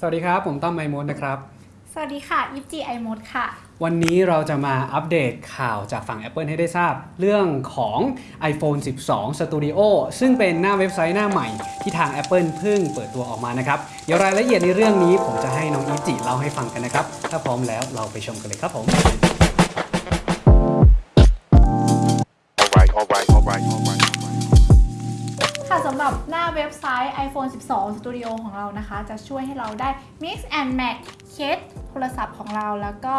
สวัสดีครับ ผมต้อมไมมดนะครับ สวัสดีค่ะยิปจีไอมดค่ะ วันนี้เราจะมาอัปเดตข่าวจากฝั่ง Apple ให้ได้ทราบ เรื่องของ iPhone 12 Studio ซึ่งเป็นหน้าเว็บไซต์หน้าใหม่ที่ทาง Apple เพิ่งเปิดตัวออกมานะครับ เดี๋ยวรายละเอียดในเรื่องนี้ผมจะให้น้องอีจิเล่าให้ฟังกันนะครับ ถ้าพร้อมแล้วเราไปชมกันเลยครับผม สำหรับหน้าเว็บไซต์ iPhone 12 Studio ของเรานะคะ จะช่วยให้เราได้ Mix and Match เคสโทรศัพท์ของเราแล้วก็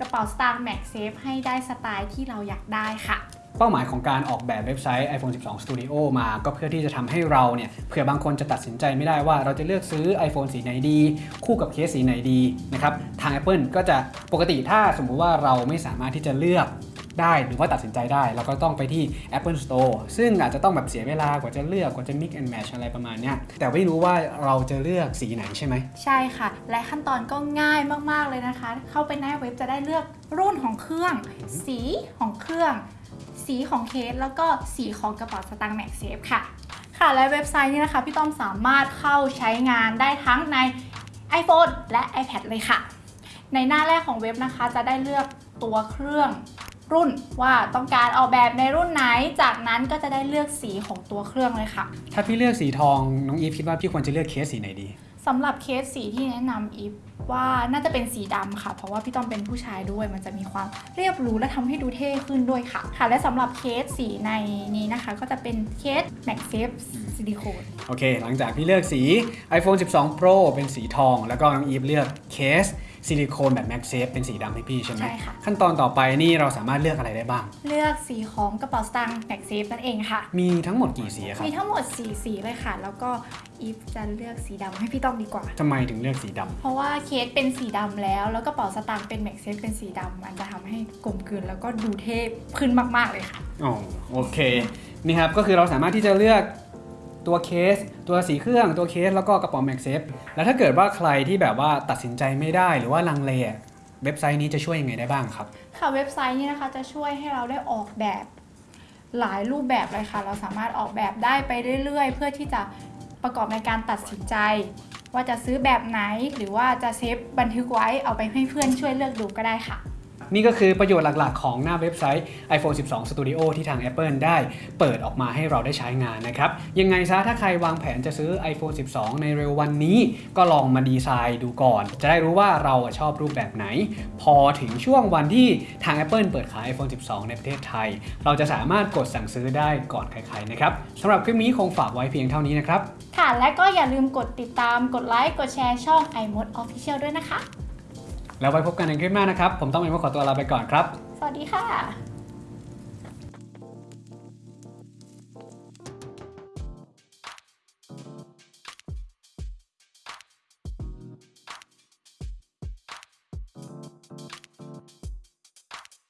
กระเป๋าสตางค์ MagSafe ให้ได้สไตล์ที่เราอยากได้ค่ะเป้าหมายของการออกแบบเว็บไซต์ iPhone 12 Studio มาก็เพื่อที่จะทำให้เราเนี่ยเผื่อบางคนจะตัดสินใจไม่ได้ว่าเราจะเลือกซื้อ iPhone สีไหนดี คู่กับเคสสีไหนดีนะครับทาง Apple ก็จะปกติถ้าสมมุติว่าเราไม่สามารถที่จะเลือก ได้หรือว่าตัดสินใจได้ เราก็ต้องไปที่ Apple Store ซึ่งอาจจะต้องแบบเสียเวลากว่าจะเลือกกว่าจะ mix and match อะไรประมาณเนี้ยแต่ไม่รู้ว่าเราจะเลือกสีไหนใช่ไหม ใช่ค่ะ และขั้นตอนก็ง่ายมากๆเลยนะคะ เข้าไปหน้าเว็บจะได้เลือกรุ่นของเครื่อง สีของเครื่อง สีของเคสแล้วก็สีของกระเป๋าสตางค์ MagSafe ค่ะ ค่ะและเว็บไซต์นี้นะคะพี่ต้อมสามารถเข้าใช้งานได้ทั้งใน iPhone และ iPad เลยค่ะ ในหน้าแรกของเว็บนะคะ จะได้เลือกตัวเครื่อง รุ่นว่าต้องการออกแบบในรุ่นไหน จากนั้นก็จะได้เลือกสีของตัวเครื่องเลยค่ะ ถ้าพี่เลือกสีทองน้องอีฟคิดว่าพี่ควรจะเลือกเคสสีไหนดีสำหรับเคสสีที่แนะนำอีฟว่าน่าจะเป็นสีดำค่ะ เพราะว่าพี่ต้อมเป็นผู้ชายด้วย มันจะมีความเรียบหรูและทำให้ดูเท่ขึ้นด้วยค่ะ ค่ะ และสำหรับเคสสีในนี้นะคะ ก็จะเป็นเคส MagSafe ซิลิโคนโอเค หลังจากพี่เลือกสี iPhone 12 Pro เป็นสีทอง แล้วก็น้องอีฟเลือกเคส ซิลิโคนแบบ MagSafe เป็นสีดำให้พี่ใช่ไหมใช่ค่ะ ขั้นตอนต่อไปนี่เราสามารถเลือกอะไรได้บ้าง เลือกสีของกระเป๋าสตางค์ MagSafe นั่นเองค่ะ มีทั้งหมดกี่สีอะครับมีทั้งหมด 4 สีเลยค่ะ แล้วก็อีฟจะเลือกสีดำให้พี่ต้อมดีกว่า ทำไมถึงเลือกสีดำเพราะว่าเคสเป็นสีดำแล้ว แล้วกระเป๋าสตางค์เป็น MagSafe เป็นสีดำมันจะทำให้กลมกลืนแล้วก็ดูเท่ขึ้นมากๆเลยค่ะ อ๋อโอเคนี่ครับก็คือเราสามารถที่จะเลือก ตัวเคส ตัวสีเครื่องตัวเคสแล้วก็กระเป๋า MagSafe แล้วถ้าเกิดว่าใครที่แบบว่าตัดสินใจไม่ได้หรือว่าลังเลเว็บไซต์นี้จะช่วยยังไงได้บ้างครับ ค่ะเว็บไซต์นี้นะคะจะช่วยให้เราได้ออกแบบหลายรูปแบบเลยค่ะ เราสามารถออกแบบได้ไปเรื่อยๆ เพื่อที่จะประกอบในการตัดสินใจ ว่าจะซื้อแบบไหนหรือว่าจะเซฟบันทึกไว้เอาไปให้เพื่อนช่วยเลือกดูก็ได้ค่ะ นี่ก็คือประโยชน์หลักๆ ของหน้าเว็บไซต์ iPhone 12 Studio ที่ทาง Apple ได้เปิดออกมาให้เราได้ใช้งานนะครับ ยังไงซะถ้าใครวางแผนจะซื้อ iPhone 12 ในเร็ววันนี้ ก็ลองมาดีไซน์ดูก่อน จะได้รู้ว่าเราชอบรูปแบบไหน พอถึงช่วงวันที่ทาง Apple เปิดขาย iPhone 12 ในประเทศไทย เราจะสามารถกดสั่งซื้อได้ก่อนใครๆนะครับสำหรับคลิปนี้คงฝากไว้เพียงเท่านี้นะครับ ค่ะ และก็อย่าลืมกดติดตาม กดไลค์ กดแชร์ช่อง iMode Official ด้วยนะคะ แล้วไว้พบกันในคลิปหน้านะครับ ผมต้องเอ็มขอตัวลาไปก่อนครับ สวัสดีค่ะ